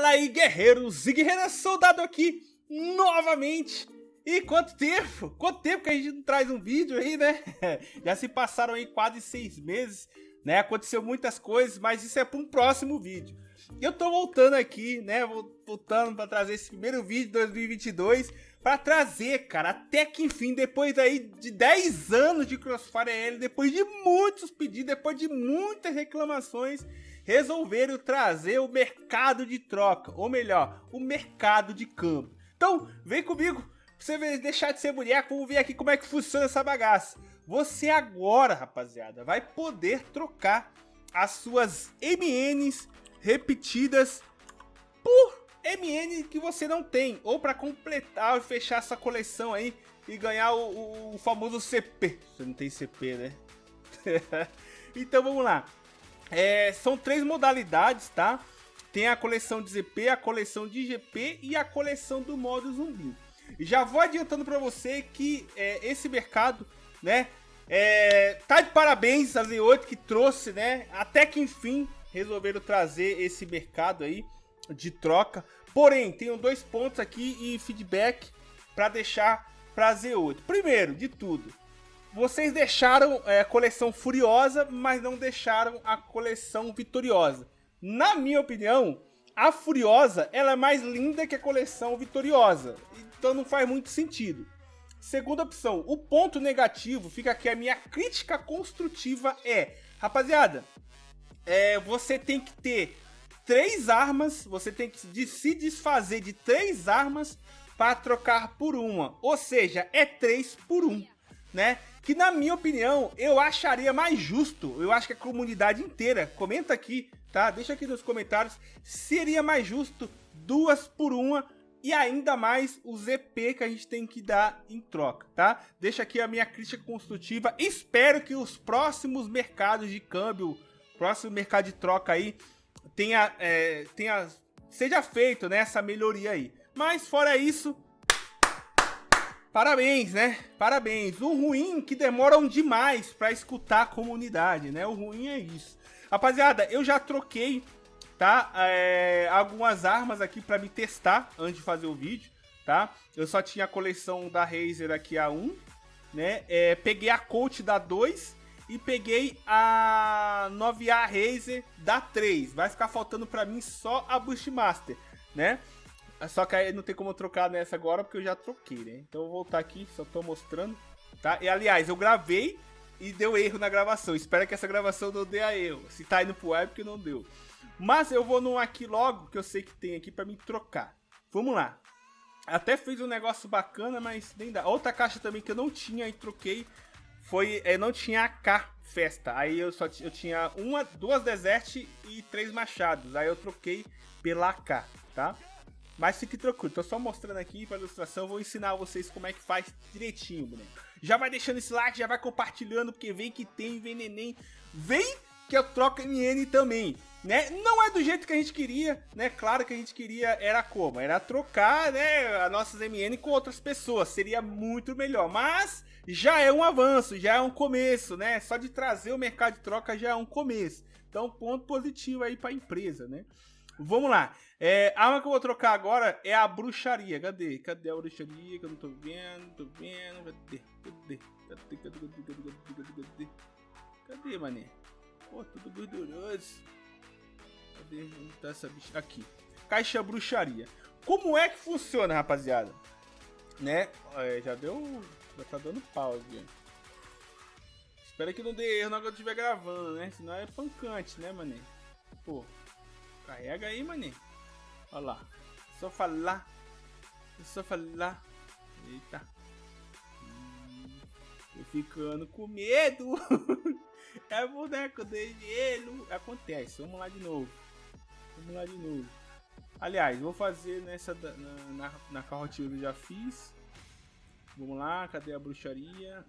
Fala aí, guerreiros e guerreiras, soldado aqui novamente. E quanto tempo? Quanto tempo que a gente não traz um vídeo aí, né? Já se passaram aí quase seis meses, né? Aconteceu muitas coisas, mas isso é para um próximo vídeo. Eu tô voltando aqui, né? Voltando para trazer esse primeiro vídeo de 2022 para trazer, cara, até que enfim, depois aí de 10 anos de Crossfire L, depois de muitos pedidos, depois de muitas reclamações, resolveram trazer o mercado de troca, ou melhor, o mercado de câmbio. Então, vem comigo, pra você deixar de ser boneco, vamos ver aqui como é que funciona essa bagaça. Você agora, rapaziada, vai poder trocar as suas MNs repetidas por MN que você não tem, ou para completar e fechar essa coleção aí e ganhar o, o, o famoso CP. Você não tem CP, né? então vamos lá. É, são três modalidades, tá? Tem a coleção de ZP, a coleção de GP e a coleção do modo zumbi. Já vou adiantando para você que é, esse mercado, né, é, tá de parabéns a Z8 que trouxe, né, até que enfim resolveram trazer esse mercado aí de troca. Porém, tenho dois pontos aqui e feedback para deixar para Z8. Primeiro de tudo, vocês deixaram é, a coleção Furiosa, mas não deixaram a coleção Vitoriosa. Na minha opinião, a Furiosa ela é mais linda que a coleção Vitoriosa. Então não faz muito sentido. Segunda opção, o ponto negativo, fica aqui a minha crítica construtiva é... Rapaziada, é, você tem que ter três armas, você tem que se desfazer de três armas para trocar por uma. Ou seja, é três por um, né? Que na minha opinião, eu acharia mais justo, eu acho que a comunidade inteira, comenta aqui, tá? Deixa aqui nos comentários, seria mais justo duas por uma e ainda mais o ZP que a gente tem que dar em troca, tá? Deixa aqui a minha crítica construtiva, espero que os próximos mercados de câmbio, próximo mercado de troca aí, tenha, é, tenha seja feito né, essa melhoria aí. Mas fora isso, Parabéns, né? Parabéns. O ruim que demoram demais para escutar a comunidade, né? O ruim é isso. Rapaziada, eu já troquei, tá? É, algumas armas aqui para me testar antes de fazer o vídeo, tá? Eu só tinha a coleção da Razer aqui a 1, né? É, peguei a Colt da 2 e peguei a 9A Razer da 3. Vai ficar faltando para mim só a Bushmaster, né? Só que aí não tem como trocar nessa agora, porque eu já troquei, né? Então eu vou voltar aqui, só tô mostrando, tá? E aliás, eu gravei e deu erro na gravação. Espero que essa gravação não dê a erro. Se tá indo pro ar, é porque não deu. Mas eu vou num aqui logo, que eu sei que tem aqui pra me trocar. Vamos lá. Até fiz um negócio bacana, mas nem dá. Outra caixa também que eu não tinha e troquei foi... É, não tinha AK Festa. Aí eu só eu tinha uma, duas Desert e três Machados. Aí eu troquei pela AK, tá? Mas fique tranquilo, tô só mostrando aqui para ilustração, vou ensinar vocês como é que faz direitinho, boneco. Já vai deixando esse like, já vai compartilhando, porque vem que tem, vem neném, vem que eu troco MN também, né? Não é do jeito que a gente queria, né? Claro que a gente queria, era como? Era trocar, né, as nossas MN com outras pessoas, seria muito melhor, mas já é um avanço, já é um começo, né? Só de trazer o mercado de troca já é um começo. Então, ponto positivo aí para a empresa, né? Vamos lá. É, a arma que eu vou trocar agora é a bruxaria. Cadê? Cadê a bruxaria? Que eu não tô vendo, tô vendo. Cadê? Cadê? Cadê? Cadê? Cadê? Cadê? Cadê? Cadê? Cadê, mané? Pô, tudo gorduroso. Cadê? Onde tá essa bicha? Aqui. Caixa bruxaria. Como é que funciona, rapaziada? Né? É, já deu... Já tá dando pause. Espero que não dê erro na hora que eu estiver gravando, né? Senão é pancante, né, mané? Pô, carrega aí, mané. Olha lá. Só falar. Só falar. Eita. Hum, tô ficando com medo. é boneco de gelo. Acontece. Vamos lá de novo. Vamos lá de novo. Aliás, vou fazer nessa na, na, na carrotinha que eu já fiz. Vamos lá, cadê a bruxaria?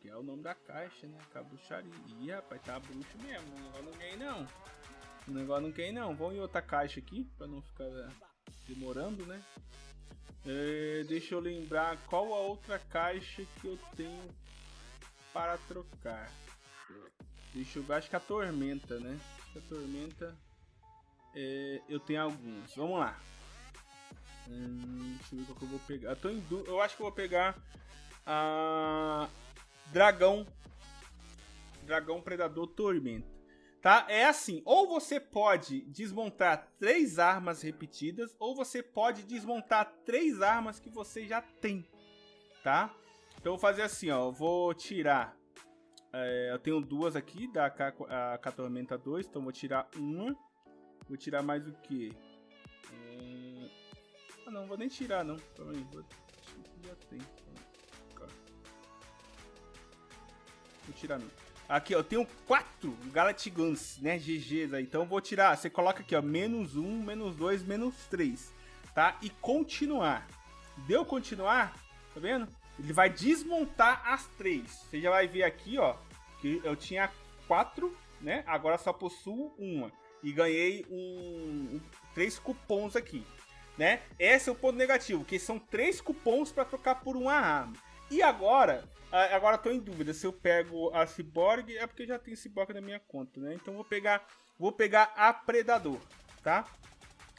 Que é o nome da caixa, né? Com a bruxaria. Ih, rapaz, tá bruxo mesmo. Não ganhei não. O negócio não quer não. Vamos em outra caixa aqui, para não ficar demorando, né? É, deixa eu lembrar qual a outra caixa que eu tenho para trocar. Deixa eu ver, acho que a tormenta, né? Acho que a tormenta É, eu tenho alguns. Vamos lá. Hum, deixa eu ver qual que eu vou pegar. Eu, tô em eu acho que eu vou pegar a Dragão. Dragão Predador Tormenta. Tá? É assim, ou você pode desmontar três armas repetidas, ou você pode desmontar três armas que você já tem, tá? Então eu vou fazer assim, ó, eu vou tirar, é, eu tenho duas aqui da K, a K Tormenta 2, então vou tirar uma, vou tirar mais o que? É... Ah não, vou nem tirar não, calma aí, vou... já tem, vou tirar não. Aqui, ó, eu tenho quatro Guns, né, GGs aí. Então vou tirar, você coloca aqui, ó, menos um, menos dois, menos três, tá? E continuar. Deu continuar, tá vendo? Ele vai desmontar as três. Você já vai ver aqui, ó, que eu tinha quatro, né? Agora só possuo uma. E ganhei um, um três cupons aqui, né? Esse é o ponto negativo, que são três cupons para trocar por uma arma. E agora, agora tô em dúvida se eu pego a Cyborg, é porque já tem Cyborg na minha conta, né? Então vou pegar, vou pegar a Predador, tá?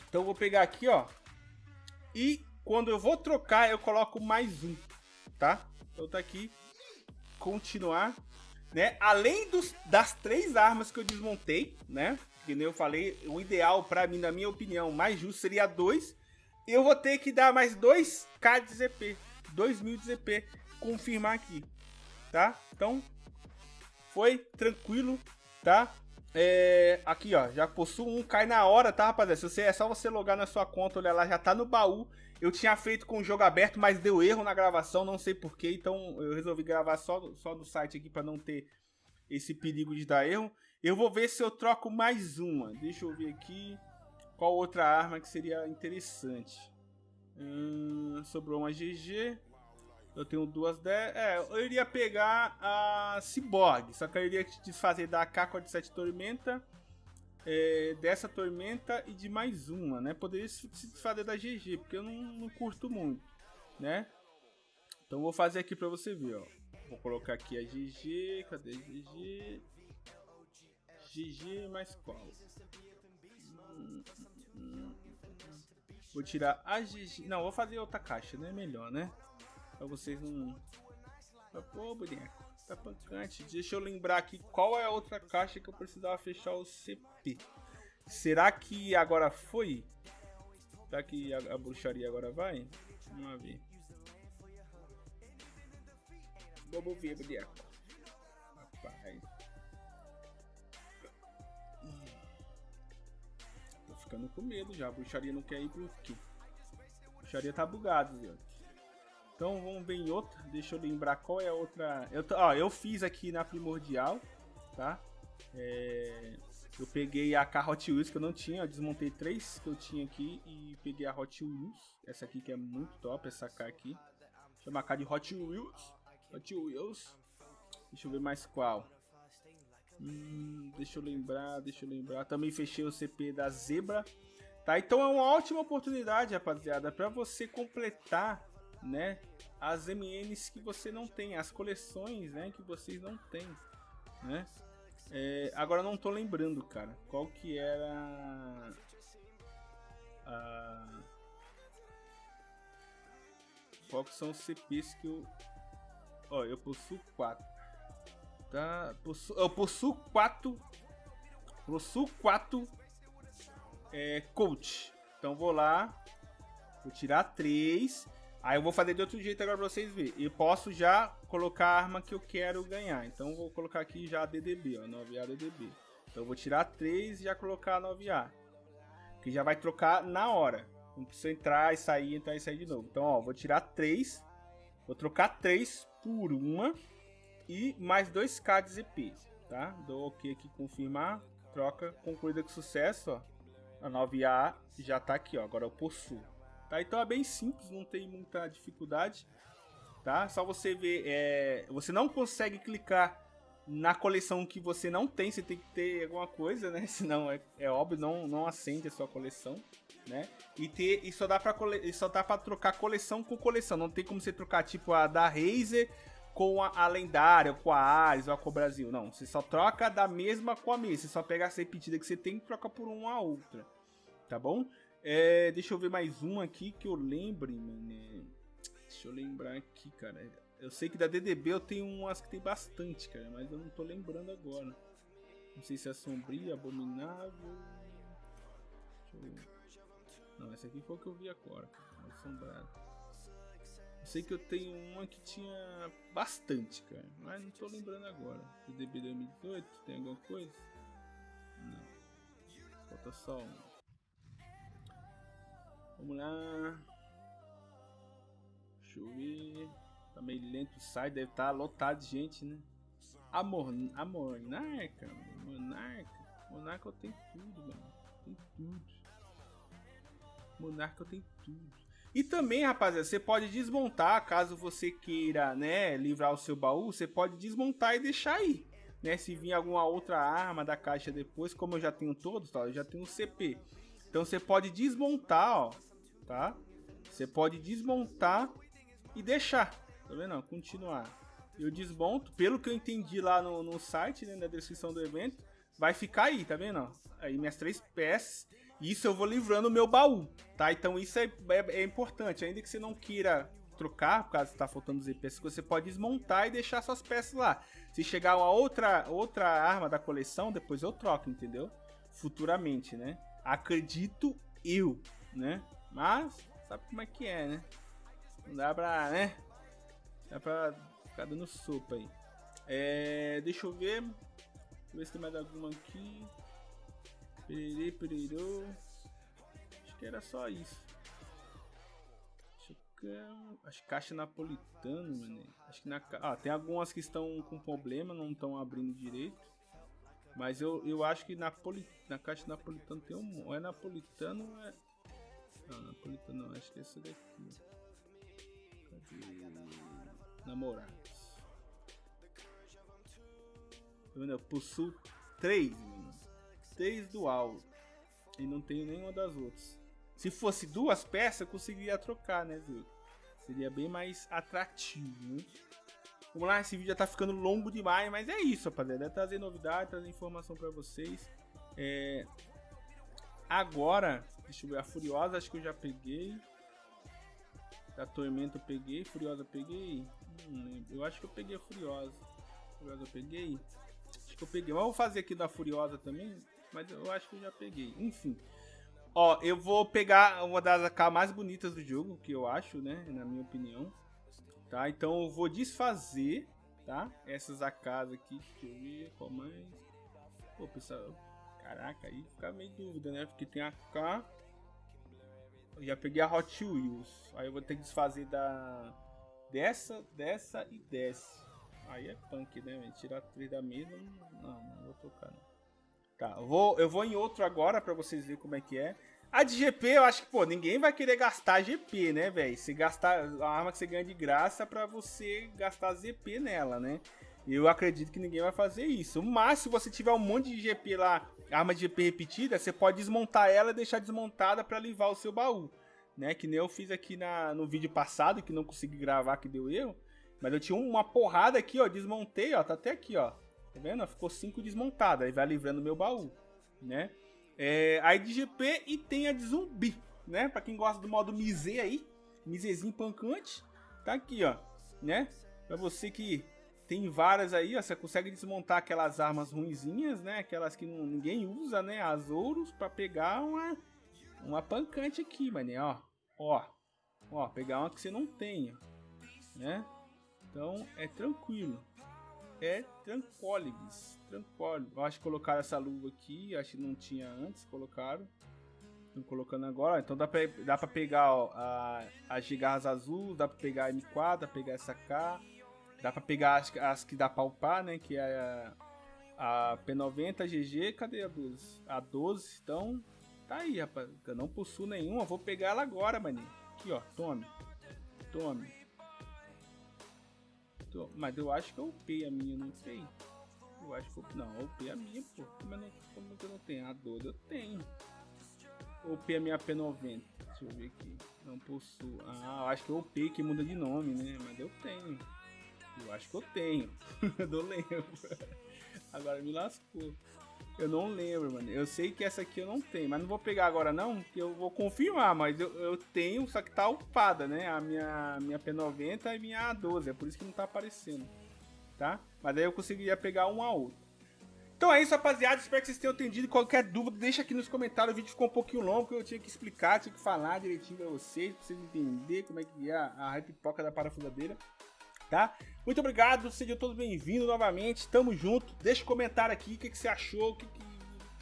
Então vou pegar aqui, ó. E quando eu vou trocar, eu coloco mais um, tá? Então tá aqui, continuar, né? Além dos, das três armas que eu desmontei, né? Que nem eu falei, o ideal para mim, na minha opinião, mais justo seria dois. Eu vou ter que dar mais 2k de ZP, 2000 de ZP confirmar aqui, tá? Então, foi tranquilo, tá? É, aqui, ó, já possuo um, cai na hora, tá, rapaziada? Se você, é só você logar na sua conta, olha lá, já tá no baú. Eu tinha feito com o jogo aberto, mas deu erro na gravação, não sei porquê, então eu resolvi gravar só, só do site aqui para não ter esse perigo de dar erro. Eu vou ver se eu troco mais uma. Deixa eu ver aqui qual outra arma que seria interessante. Hum, sobrou uma GG. Eu tenho duas 10. É, eu iria pegar a Cyborg. Só que eu iria desfazer da K-47 Tormenta. É, dessa Tormenta e de mais uma, né? Poderia se desfazer da GG, porque eu não, não curto muito, né? Então vou fazer aqui pra você ver, ó. Vou colocar aqui a GG. Cadê a GG? GG mais qual? Hum, hum. Vou tirar a GG. Não, vou fazer outra caixa, né? Melhor, né? Pra vocês não... Pô, boneco, tá pancante. Deixa eu lembrar aqui qual é a outra caixa que eu precisava fechar o CP. Será que agora foi? Será que a, a bruxaria agora vai? Vamos ver. Vamos ver, boneco. Rapaz. Tô ficando com medo já. A bruxaria não quer ir pro quê? A bruxaria tá bugado, viu? Então vamos ver em outra. Deixa eu lembrar qual é a outra. Eu, ó, eu fiz aqui na primordial, tá? É, eu peguei a K Hot Wheels que eu não tinha, eu desmontei três que eu tinha aqui e peguei a Hot Wheels. Essa aqui que é muito top, essa K aqui. Chama K de Hot Wheels. Hot Wheels. Deixa eu ver mais qual. Hum, deixa eu lembrar, deixa eu lembrar. Também fechei o CP da Zebra. Tá? Então é uma ótima oportunidade, rapaziada, para você completar né, as MNs que você não tem, as coleções, né, que vocês não têm, né? É, agora não tô lembrando, cara, qual que era a qual que são os CPs que eu ó, eu possuo quatro. Tá, possu... eu possuo quatro possuo quatro é, coach. Então vou lá, vou tirar três Aí eu vou fazer de outro jeito agora pra vocês verem. Eu posso já colocar a arma que eu quero ganhar. Então eu vou colocar aqui já a DDB, ó, 9A DDB. Então eu vou tirar 3 e já colocar a 9A. Que já vai trocar na hora. Não precisa entrar e sair, entrar e sair de novo. Então, ó, vou tirar 3. Vou trocar 3 por uma. E mais 2k de ZP, tá? Dou ok aqui, confirmar. Troca concluída com sucesso, ó. A 9A já tá aqui, ó. Agora eu possuo. Tá? Então é bem simples, não tem muita dificuldade. Tá? Só você ver, é, você não consegue clicar na coleção que você não tem, você tem que ter alguma coisa, né? Senão é, é óbvio, não, não acende a sua coleção, né? E ter e só dá para só dá para trocar coleção com coleção, não tem como você trocar tipo a da Razer com a, a lendária, com a Ares ou com o Brasil, não, você só troca da mesma com a mesma, você só pega essa repetida que você tem e troca por uma a outra. tá bom? É, deixa eu ver mais um aqui que eu lembre, mano. Deixa eu lembrar aqui, cara. Eu sei que da DDB eu tenho umas que tem bastante, cara, mas eu não tô lembrando agora. Não sei se é sombria, abominável. Não, essa aqui foi o que eu vi agora, cara. Assombrado. Eu sei que eu tenho uma que tinha bastante, cara, mas não tô lembrando agora. DDB 2018, tem alguma coisa? Não. Falta só uma. Vamos lá. Deixa eu ver. Tá meio lento o site, deve estar tá lotado de gente, né? A, Mor a Monarca, Monarca. Monarca eu tenho tudo, mano. Tem tudo. Monarca eu tenho tudo. E também, rapaziada, você pode desmontar, caso você queira, né, livrar o seu baú, você pode desmontar e deixar aí. Né, se vir alguma outra arma da caixa depois, como eu já tenho todos, tá, eu já tenho o CP. Então você pode desmontar, ó, tá? Você pode desmontar e deixar, tá vendo? Continuar. Eu desmonto, pelo que eu entendi lá no, no site, né, na descrição do evento, vai ficar aí, tá vendo? Aí minhas três peças, isso eu vou livrando o meu baú, tá? Então isso é, é, é importante, ainda que você não queira trocar, por causa que tá faltando peças, você pode desmontar e deixar suas peças lá. Se chegar uma outra, outra arma da coleção, depois eu troco, entendeu? Futuramente, né? Acredito eu, né? Mas, sabe como é que é, né? Não dá pra, né? Dá pra ficar dando sopa aí. É, deixa eu ver. Deixa eu ver se tem mais alguma aqui. Pererê, pererô. Acho que era só isso. Acho que caixa napolitano, mano. Acho que na. Ah, tem algumas que estão com problema, não estão abrindo direito. Mas eu, eu acho que na, caixa napolitano tem um. É napolitano é. Napolitano não, acho que é esse daqui. Cadê? Namorados. Eu possuo três, mano. Três dual. E não tenho nenhuma das outras. Se fosse duas peças, eu conseguiria trocar, né, viu? Seria bem mais atrativo, né? Vamos lá, esse vídeo já tá ficando longo demais, mas é isso, rapaziada. É trazer novidade, trazer informação pra vocês. É... Agora, deixa a Furiosa acho que eu já peguei. Da Tormenta eu peguei, Furiosa eu peguei. Não lembro, eu acho que eu peguei a Furiosa. Furiosa eu peguei. Acho que eu peguei, mas eu vou fazer aqui da Furiosa também. Mas eu acho que eu já peguei, enfim. Ó, eu vou pegar uma das AK mais bonitas do jogo, que eu acho, né, na minha opinião tá? Então eu vou desfazer, tá? Essas AKs aqui, deixa eu ver qual mais. Pô, pessoal, caraca, aí fica meio dúvida, né? Porque tem AK. Já peguei a Hot Wheels. Aí eu vou ter que desfazer da dessa, dessa e dessa. Aí é punk, né? Tirar três da mesa, não, não vou tocar não. Tá, eu vou, eu vou em outro agora pra vocês verem como é que é. A de GP, eu acho que, pô, ninguém vai querer gastar GP, né, velho? Se gastar a arma que você ganha de graça para você gastar ZP nela, né? Eu acredito que ninguém vai fazer isso. Mas se você tiver um monte de GP lá, arma de GP repetida, você pode desmontar ela e deixar desmontada para livrar o seu baú, né? Que nem eu fiz aqui na, no vídeo passado, que não consegui gravar, que deu erro. Mas eu tinha uma porrada aqui, ó, desmontei, ó, tá até aqui, ó. Tá vendo? Ficou cinco desmontadas, aí vai livrando meu baú, né? É, a de GP e tem a de zumbi, né? Pra quem gosta do modo Mise aí, Misezinho pancante, tá aqui, ó, né? Pra você que tem várias aí, ó, você consegue desmontar aquelas armas ruinzinhas, né? Aquelas que não, ninguém usa, né? As ouros pra pegar uma, uma pancante aqui, mané, ó. Ó, ó, pegar uma que você não tenha, né? Então é tranquilo é Tranquoligs. Tranquilo. Eu acho que colocaram essa luva aqui, acho que não tinha antes, colocaram. Estão colocando agora. Então dá pra, dá pra pegar ó, a, as gigarras azul, dá pra pegar a M4, dá pra pegar essa K. Dá pra pegar as, as que dá pra upar, né? Que é a, a P90, a GG, cadê a 12? A 12, então tá aí, rapaz. Eu não possuo nenhuma, vou pegar ela agora, maninho. Aqui, ó, tome. Tome. Mas eu acho que eu upei a minha, não sei. Eu acho que eu. Não, eu upei a minha, pô. Como, eu não, como eu não tenho? A 12 eu tenho. Eu upei a minha P90. Deixa eu ver aqui. Não possuo. Ah, eu acho que eu upei que muda de nome, né? Mas eu tenho. Eu acho que eu tenho. eu não lembro. Agora me lascou. Eu não lembro, mano. Eu sei que essa aqui eu não tenho, mas não vou pegar agora não, porque eu vou confirmar, mas eu, eu tenho, só que tá upada, né? A minha, minha P90 e minha A12, é por isso que não tá aparecendo, tá? Mas aí eu conseguiria pegar um a outro. Então é isso, rapaziada. Espero que vocês tenham entendido. Qualquer dúvida, deixa aqui nos comentários. O vídeo ficou um pouquinho longo, porque eu tinha que explicar, tinha que falar direitinho pra vocês, pra vocês entenderem como é que é a, a pipoca da parafusadeira tá? Muito obrigado, sejam todos bem-vindos novamente, tamo junto. Deixa um comentário aqui, o que, que você achou, que, que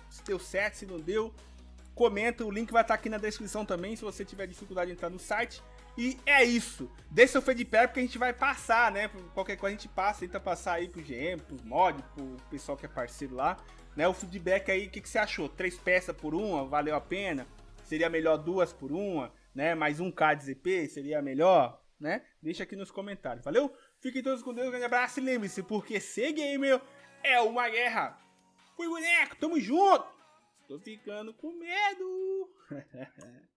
se deu certo, se não deu. Comenta, o link vai estar aqui na descrição também, se você tiver dificuldade de entrar no site. E é isso. Deixe seu feedback porque a gente vai passar, né? Qualquer coisa a gente passa, tenta passar aí pro GM, pros mods, pro pessoal que é parceiro lá. Né? O feedback aí, o que, que você achou? Três peças por uma, valeu a pena? Seria melhor duas por uma, né? Mais um K de ZP, seria melhor? Né? Deixa aqui nos comentários, valeu? Fiquem todos com Deus, um grande abraço e lembre-se, porque ser gamer é uma guerra. Fui boneco, tamo junto! Tô ficando com medo!